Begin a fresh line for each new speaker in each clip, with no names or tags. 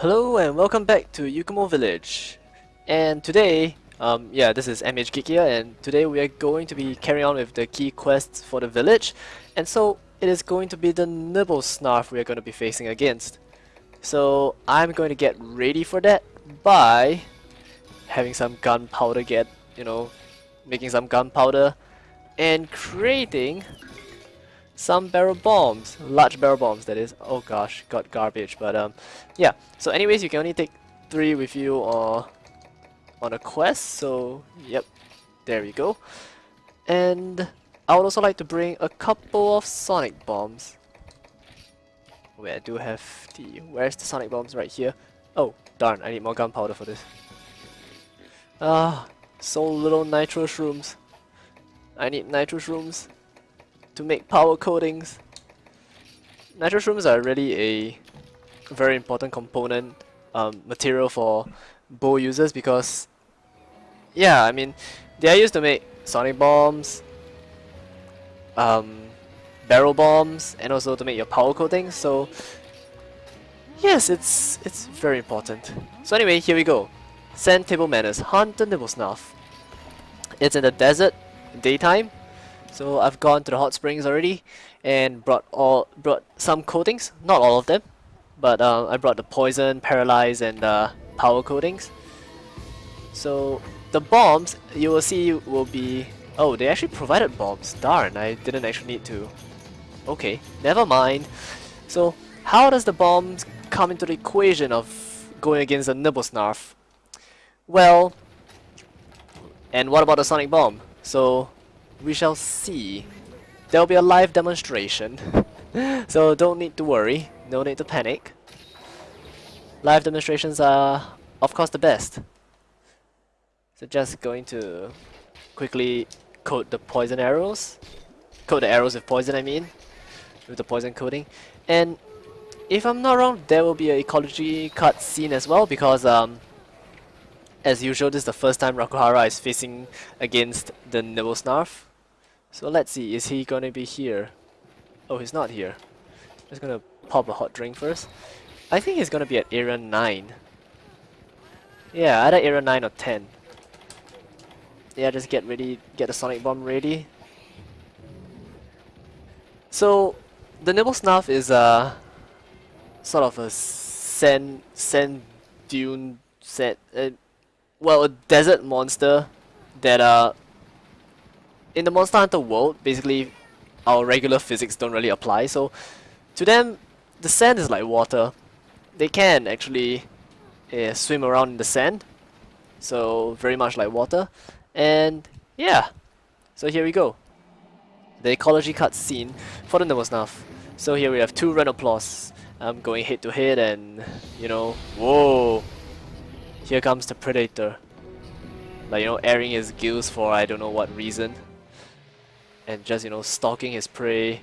Hello and welcome back to Yukumo Village. And today, um, yeah, this is MH Geek here, and today we are going to be carrying on with the key quests for the village. And so, it is going to be the Nibelsnarf we are going to be facing against. So, I'm going to get ready for that by having some gunpowder get, you know, making some gunpowder and creating some barrel bombs, large barrel bombs that is. Oh gosh, got garbage, but um, yeah. So anyways, you can only take three with you or on a quest. So yep, there we go. And I would also like to bring a couple of sonic bombs. Wait, I do have the. Where's the sonic bombs? Right here. Oh darn! I need more gunpowder for this. Ah, so little nitro shrooms. I need nitro shrooms to make power coatings. Nitro shrooms are really a very important component um, material for bow users because yeah, I mean they are used to make sonic bombs, um, barrel bombs, and also to make your power coatings. So yes, it's it's very important. So anyway, here we go. Sand Table Manners, Hunt the Nibelsnarf. It's in the desert, daytime, so I've gone to the hot springs already and brought all brought some coatings, not all of them, but uh, I brought the poison, paralyze, and uh, power coatings. So the bombs you will see will be oh they actually provided bombs. Darn, I didn't actually need to. Okay, never mind. So how does the bombs come into the equation of going against a Nibelsnarf? Well, and what about the sonic bomb? So we shall see. There will be a live demonstration, so don't need to worry, no need to panic. Live demonstrations are, of course, the best. So just going to quickly coat the poison arrows. Coat the arrows with poison, I mean. With the poison coating. And if I'm not wrong, there will be an ecology cut scene as well because um, as usual, this is the first time Rakuhara is facing against the Nibelsnarf. So let's see, is he gonna be here? Oh, he's not here. Just gonna pop a hot drink first. I think he's gonna be at area 9. Yeah, either area 9 or 10. Yeah, just get ready, get the sonic bomb ready. So, the nibble snuff is uh, sort of a sand, sand dune set, uh, well, a desert monster that uh, in the Monster Hunter world, basically our regular physics don't really apply. So to them, the sand is like water. They can actually uh, swim around in the sand. So very much like water. And yeah, so here we go. The ecology cut scene for the Nibelsnarf. So here we have two Rhenoplos um, going head to head and, you know, whoa. Here comes the Predator. Like, you know, airing his gills for I don't know what reason and just, you know, stalking his prey,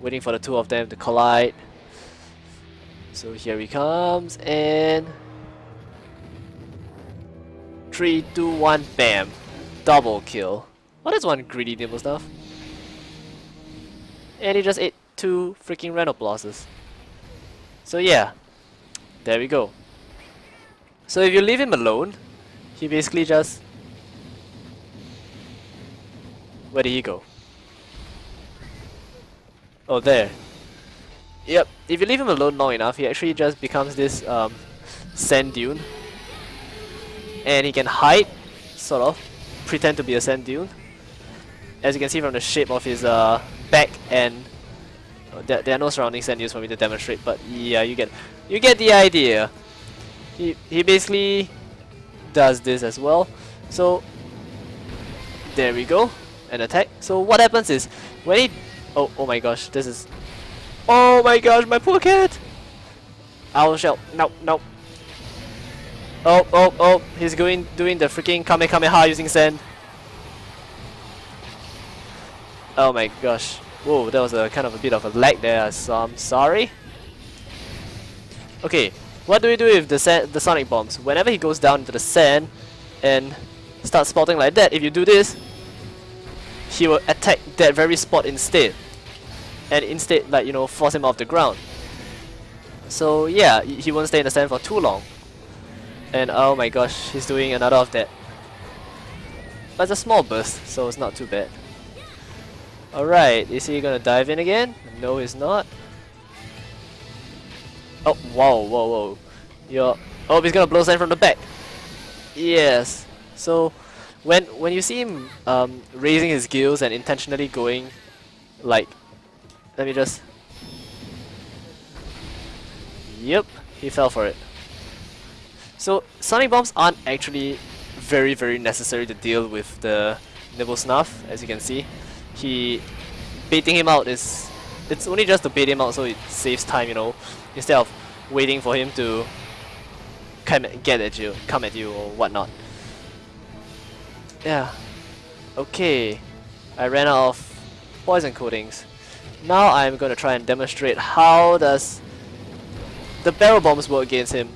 waiting for the two of them to collide. So here he comes, and... 3, 2, 1, bam! Double kill. What is one greedy nimble stuff? And he just ate two freaking Rhenoploses. So yeah, there we go. So if you leave him alone, he basically just... Where did he go? Oh, there. Yep, if you leave him alone long enough, he actually just becomes this um, sand dune. And he can hide, sort of, pretend to be a sand dune. As you can see from the shape of his uh, back and oh, there, there are no surrounding sand dunes for me to demonstrate, but yeah, you get you get the idea. He he basically does this as well. So there we go, an attack. So what happens is when he Oh, oh my gosh, this is... Oh my gosh, my poor cat! Owl shell. No, no. Oh, oh, oh, he's going doing the freaking Kamehameha using sand. Oh my gosh. Whoa, that was a kind of a bit of a lag there, so I'm sorry. Okay, what do we do with the sand, the sonic bombs? Whenever he goes down into the sand and starts spotting like that, if you do this, he will attack that very spot instead and instead like you know force him off the ground So yeah, he won't stay in the sand for too long. And oh my gosh, he's doing another of that. But it's a small burst, so it's not too bad. Alright, is he gonna dive in again? No, he's not. Oh, whoa, whoa, whoa. You're... Oh, he's gonna blow sand from the back. Yes. So, when when you see him um, raising his gills and intentionally going, like, let me just... Yep, he fell for it. So, Sonic Bombs aren't actually very, very necessary to deal with the Nibelsnarf, as you can see. He... Baiting him out is... It's only just to bait him out so it saves time, you know, instead of waiting for him to come get at you, come at you or whatnot. Yeah. Okay. I ran out of poison coatings. Now I'm going to try and demonstrate how does the barrel bombs work against him.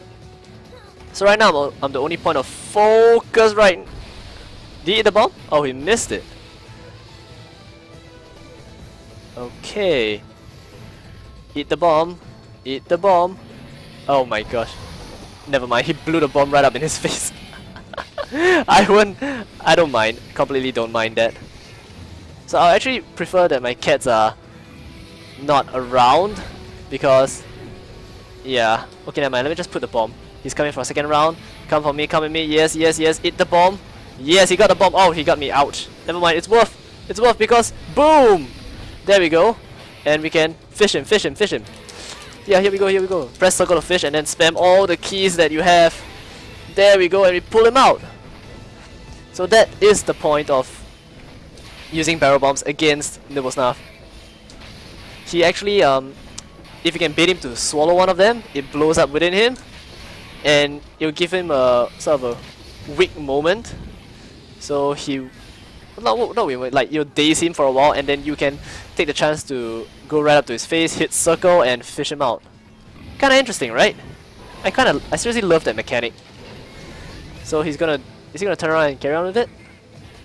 So right now I'm, I'm the only point of focus right. Did he hit the bomb? Oh, he missed it. Okay. Eat the bomb. Eat the bomb. Oh my gosh. Never mind, he blew the bomb right up in his face. I won't... I don't mind. Completely don't mind that. So I actually prefer that my cats are not around because yeah okay never mind let me just put the bomb. He's coming for a second round. Come for me come at me. Yes yes yes hit the bomb. Yes he got the bomb. Oh he got me ouch. Never mind it's worth it's worth because boom! There we go. And we can fish him fish him fish him. Yeah here we go here we go. Press circle to fish and then spam all the keys that you have. There we go and we pull him out so that is the point of using barrel bombs against Nibelsnarf he actually, um, if you can bait him to swallow one of them, it blows up within him, and it'll give him a sort of a weak moment. So he, not not weak, like you'll daze him for a while, and then you can take the chance to go right up to his face, hit circle, and fish him out. Kind of interesting, right? I kind of, I seriously love that mechanic. So he's gonna, is he gonna turn around and carry on with it?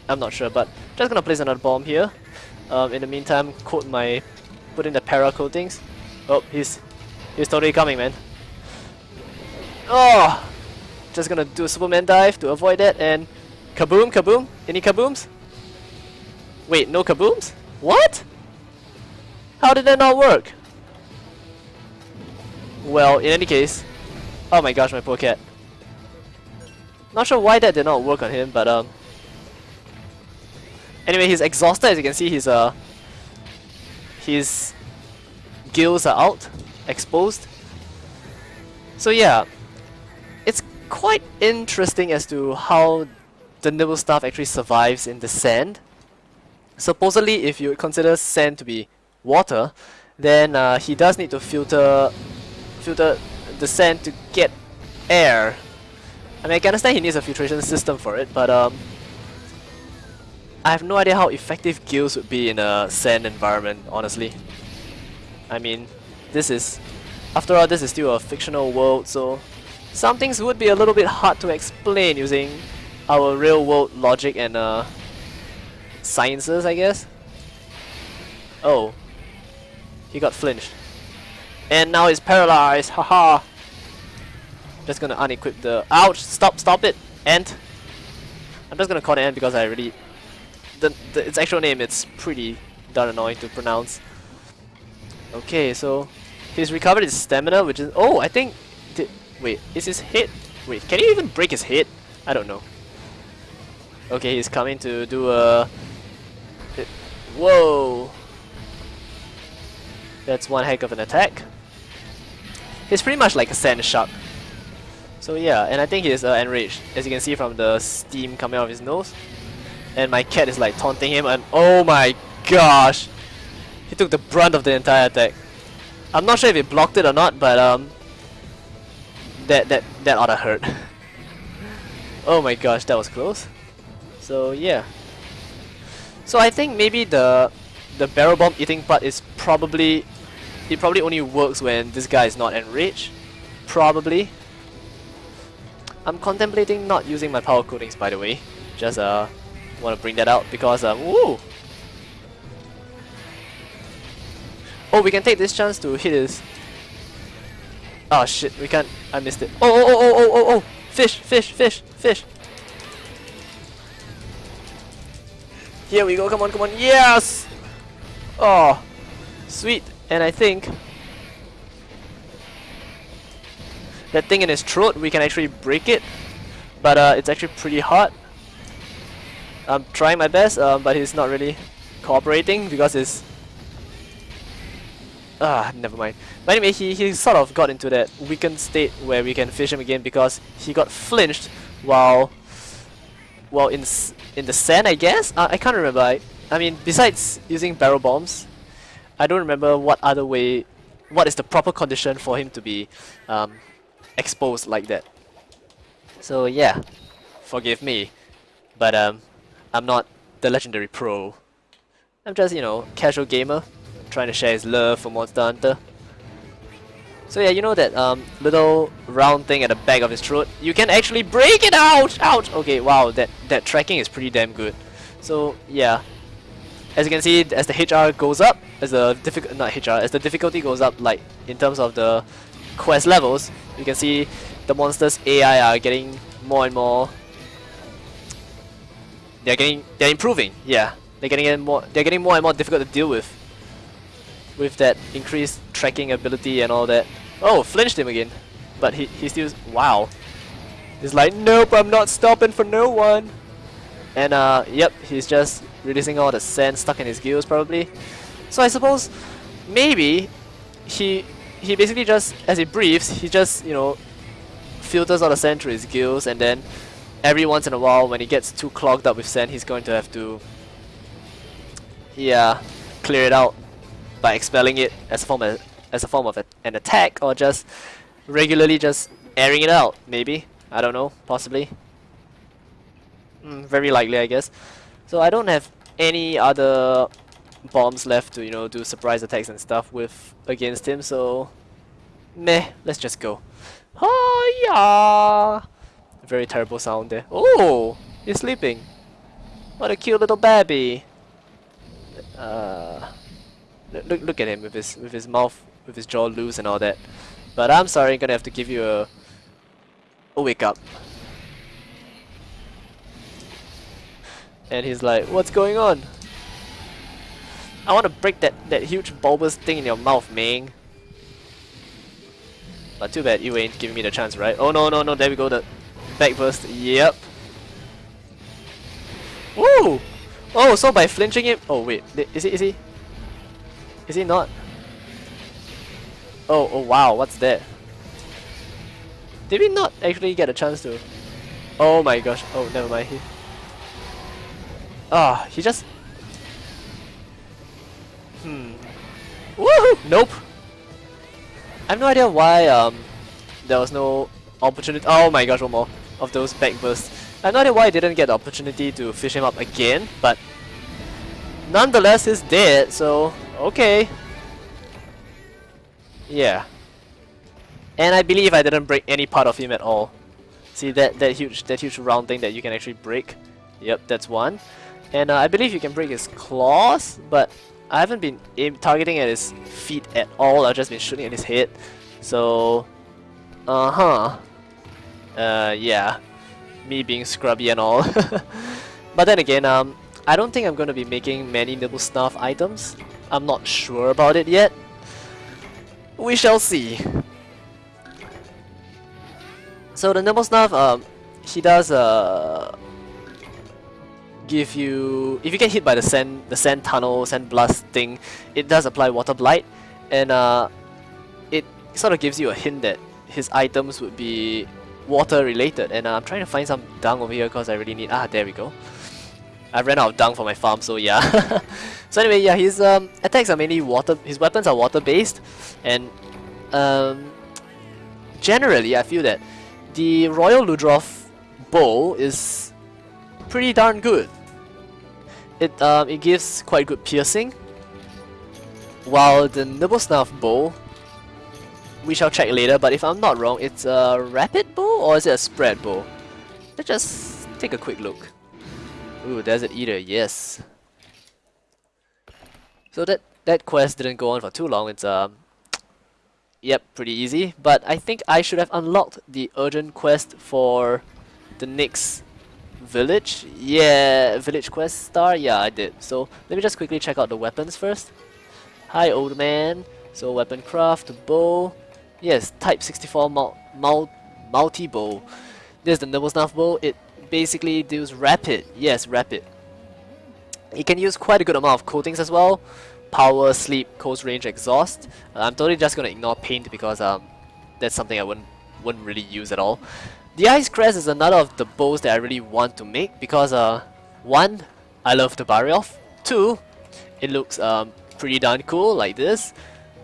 I'm not sure, but just gonna place another bomb here. Um, in the meantime, quote my put in the para coatings. Oh, he's he's totally coming, man. Oh, just gonna do a Superman dive to avoid that and kaboom, kaboom. Any kabooms? Wait, no kabooms? What? How did that not work? Well, in any case, oh my gosh, my poor cat. Not sure why that did not work on him, but um. Anyway, he's exhausted. As you can see, he's uh his gills are out, exposed. So yeah, it's quite interesting as to how the Nibelsnarf actually survives in the sand. Supposedly, if you consider sand to be water, then uh, he does need to filter filter the sand to get air. I mean, I can understand he needs a filtration system for it, but um, I have no idea how effective gills would be in a sand environment, honestly. I mean, this is... After all, this is still a fictional world, so... Some things would be a little bit hard to explain using our real-world logic and uh, sciences, I guess. Oh. He got flinched. And now he's paralyzed, haha! Just gonna unequip the... Ouch! Stop, stop it! Ant! I'm just gonna call it Ant because I really... The, the, its actual name, it's pretty darn annoying to pronounce. Okay, so he's recovered his stamina, which is... Oh, I think... Did, wait, is his head... Wait, can he even break his head? I don't know. Okay, he's coming to do a... Whoa! That's one heck of an attack. He's pretty much like a sand shark. So yeah, and I think he's uh, enraged, as you can see from the steam coming out of his nose. And my cat is like taunting him and oh my gosh! He took the brunt of the entire attack. I'm not sure if he blocked it or not, but um, that that that oughta hurt. oh my gosh, that was close. So yeah. So I think maybe the the barrel bomb eating part is probably it probably only works when this guy is not enraged. Probably. I'm contemplating not using my power coatings by the way. Just uh want to bring that out because um woo Oh, we can take this chance to hit his... Oh shit, we can't. I missed it. Oh, oh, oh, oh, oh, oh, oh! Fish, fish, fish, fish! Here we go, come on, come on, yes! Oh, sweet. And I think that thing in his throat, we can actually break it. But uh, it's actually pretty hard. I'm trying my best, uh, but he's not really cooperating because it's Ah, never mind. But anyway, he, he sort of got into that weakened state where we can fish him again because he got flinched while well in in the sand, I guess. Uh, I can't remember. I, I mean, besides using barrel bombs, I don't remember what other way, what is the proper condition for him to be um, exposed like that. So yeah, forgive me, but um, I'm not the legendary pro. I'm just you know casual gamer trying to share his love for Monster Hunter. So yeah, you know that um, little round thing at the back of his throat? You can actually break it out! Ouch! Okay, wow, that, that tracking is pretty damn good. So yeah, as you can see, as the HR goes up, as the difficult not HR, as the difficulty goes up, like in terms of the quest levels, you can see the monsters AI are getting more and more. They're getting, they're improving. Yeah, they're getting more, they're getting more and more difficult to deal with with that increased tracking ability and all that. Oh, flinched him again. But he, he still... Wow. He's like, nope, I'm not stopping for no one. And uh, yep, he's just releasing all the sand stuck in his gills probably. So I suppose maybe he he basically just, as he breathes, he just, you know, filters all the sand through his gills and then every once in a while when he gets too clogged up with sand, he's going to have to, yeah, clear it out by expelling it as a form of, as a form of an attack or just regularly just airing it out maybe. I don't know possibly. Mm, very likely I guess. So I don't have any other bombs left to you know do surprise attacks and stuff with against him so meh let's just go oh yeah very terrible sound there oh he's sleeping what a cute little baby uh Look, look at him with his with his mouth, with his jaw loose and all that. But I'm sorry, I'm gonna have to give you a, a wake up. And he's like, what's going on? I want to break that, that huge bulbous thing in your mouth, man. But too bad you ain't giving me the chance, right? Oh no, no, no, there we go, the back burst. Yep. Woo! Oh, so by flinching him... Oh wait, is he, is he? Is he not? Oh, oh wow, what's that? Did we not actually get a chance to? Oh my gosh, oh never mind. He... Ah, he just... Hmm. Woohoo! Nope! I have no idea why um there was no opportunity- Oh my gosh, one more of those back bursts. I have no idea why I didn't get the opportunity to fish him up again, but nonetheless he's dead, so Okay. Yeah. And I believe I didn't break any part of him at all. See that that huge that huge round thing that you can actually break. Yep, that's one. And uh, I believe you can break his claws, but I haven't been targeting at his feet at all. I've just been shooting at his head. So, uh huh. Uh, yeah. Me being scrubby and all. but then again, um, I don't think I'm going to be making many Nibble Snuff items. I'm not sure about it yet. We shall see. So the Nibble Snuff, um, he does uh, give you if you get hit by the sand the sand tunnel sand blast thing, it does apply water blight, and uh, it sort of gives you a hint that his items would be water related. And uh, I'm trying to find some dung over here because I really need. Ah, there we go. I ran out of dung for my farm, so yeah. so anyway, yeah, his um, attacks are mainly water. His weapons are water based, and um, generally, I feel that the Royal Ludroth bow is pretty darn good. It um, it gives quite good piercing, while the Nibble Snuff bow, we shall check later. But if I'm not wrong, it's a rapid bow or is it a spread bow? Let's just take a quick look. Ooh, Desert Eater, yes. So that that quest didn't go on for too long. It's um Yep, pretty easy. But I think I should have unlocked the urgent quest for the next village. Yeah, village quest star. Yeah, I did. So let me just quickly check out the weapons first. Hi, old man. So weapon craft, bow. Yes, type 64 mul mul multi bow. This is the Nimble Snuff bow. It basically deals rapid. Yes, rapid. It can use quite a good amount of coatings as well. Power, sleep, close range, exhaust. Uh, I'm totally just gonna ignore paint because um, that's something I wouldn't wouldn't really use at all. The Ice Crest is another of the bows that I really want to make because uh, one, I love the Barioth. Two, it looks um, pretty darn cool like this.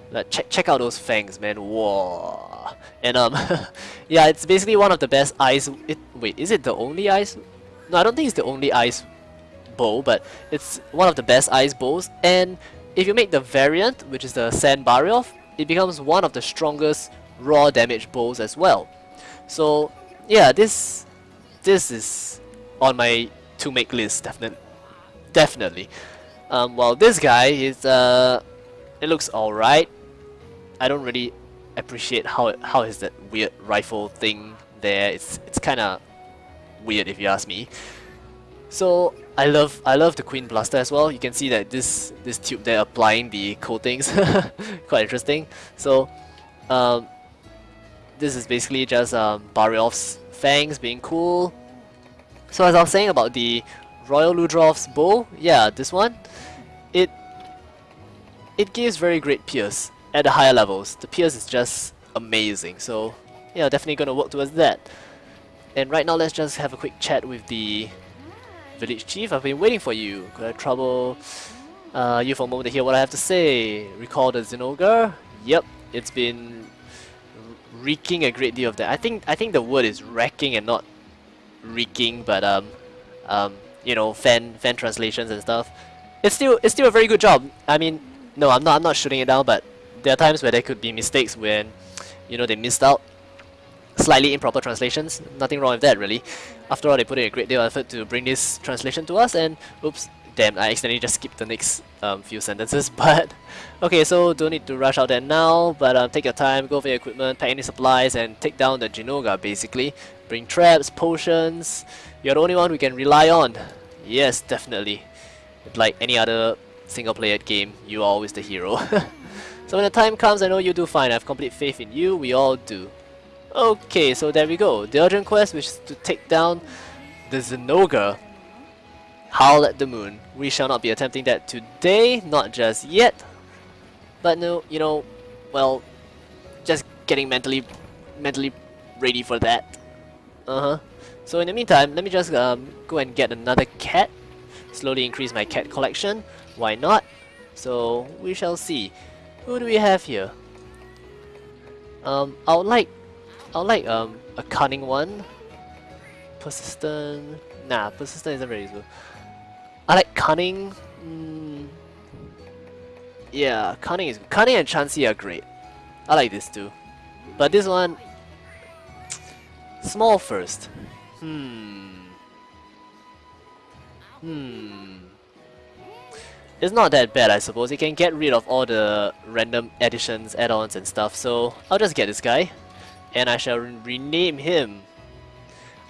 Like, check check out those fangs, man! Whoa! And um, yeah, it's basically one of the best ice. It wait, is it the only ice? No, I don't think it's the only ice bow, but it's one of the best ice bows. And if you make the variant, which is the Sand Barioth, it becomes one of the strongest raw damage bows as well. So yeah, this this is on my to make list definitely. Definitely. Um, well, this guy is uh, it looks alright. I don't really appreciate how how is that weird rifle thing there. It's it's kind of weird if you ask me. So I love I love the Queen Blaster as well. You can see that this this tube there applying the coatings, quite interesting. So um, this is basically just um, Barioth's fangs being cool. So as I was saying about the Royal Ludroth's bow, yeah, this one, it it gives very great pierce at the higher levels. The pierce is just amazing. So yeah, definitely gonna work towards that. And right now, let's just have a quick chat with the village chief. I've been waiting for you. Could I trouble uh, you for a moment to hear what I have to say? Recall the Zinogre? Yep, it's been wreaking a great deal of that. I think I think the word is wrecking and not wreaking, but um, um, you know, fan fan translations and stuff. It's still it's still a very good job. I mean, no, I'm not I'm not shooting it down, but there are times where there could be mistakes when, you know, they missed out. Slightly improper translations. Nothing wrong with that, really. After all, they put in a great deal of effort to bring this translation to us, and oops, damn, I accidentally just skipped the next um, few sentences, but okay, so don't need to rush out there now, but um, take your time, go for your equipment, pack any supplies, and take down the Zinogre basically. Bring traps, potions, you're the only one we can rely on. Yes, definitely. Like any other single player game, you are always the hero. so when the time comes, I know you do fine, I have complete faith in you, we all do. Okay, so there we go. The urgent quest, which is to take down the Zinogre Howl at the Moon. We shall not be attempting that today, not just yet. But no, you know, well, just getting mentally, mentally ready for that. Uh-huh. So in the meantime, let me just um, go and get another cat. Slowly increase my cat collection. Why not? So we shall see. Who do we have here? Um, I would like, I would like um a cunning one. Persistent. Nah, persistent isn't very useful. I like Cunning. Mm, yeah, Cunning is Cunning and Chansey are great. I like this too. But this one small first. Hmm. Hmm. It's not that bad I suppose. It can get rid of all the random additions, add-ons and stuff. So I'll just get this guy. And I shall re rename him.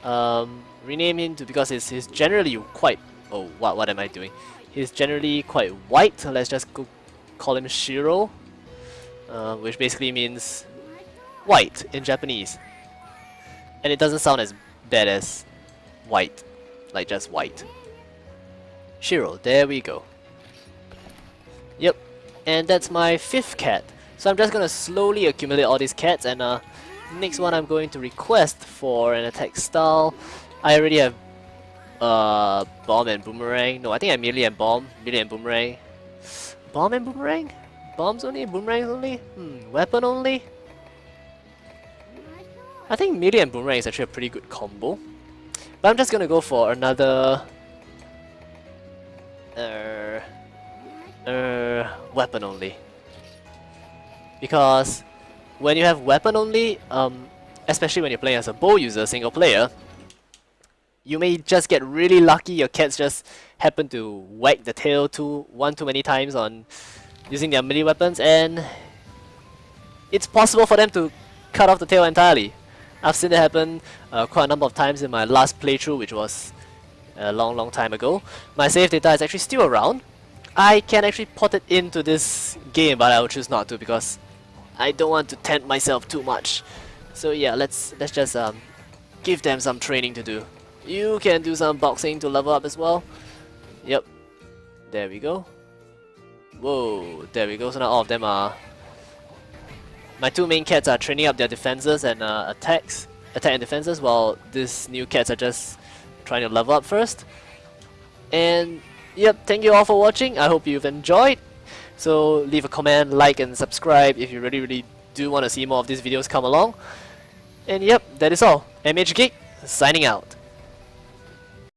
Um, rename him to because he's, he's generally quite Oh, what, what am I doing? He's generally quite white, so let's just call him Shiro, uh, which basically means white in Japanese. And it doesn't sound as bad as white, like just white. Shiro, there we go. Yep, and that's my fifth cat. So I'm just gonna slowly accumulate all these cats and uh, next one I'm going to request for an attack style. I already have uh, bomb and boomerang. No, I think I merely am bomb, merely and boomerang. Bomb and boomerang? Bombs only, boomerangs only? Hmm, weapon only? I think melee and boomerang is actually a pretty good combo. But I'm just gonna go for another... Uh, uh, weapon only. Because when you have weapon only, um, especially when you're playing as a bow user, single player, you may just get really lucky your cats just happen to whack the tail too one too many times on using their melee weapons and it's possible for them to cut off the tail entirely. I've seen it happen uh, quite a number of times in my last playthrough, which was a long, long time ago. My save data is actually still around. I can actually put it into this game, but I will choose not to because I don't want to tempt myself too much. So yeah, let's let's just um, give them some training to do. You can do some boxing to level up as well. Yep, there we go. Whoa, there we go. So now all of them are. My two main cats are training up their defenses and uh, attacks, attack and defenses, while these new cats are just trying to level up first. And yep, thank you all for watching. I hope you've enjoyed. So leave a comment, like and subscribe if you really really do want to see more of these videos come along. And yep, that is all. MH Geek, signing out.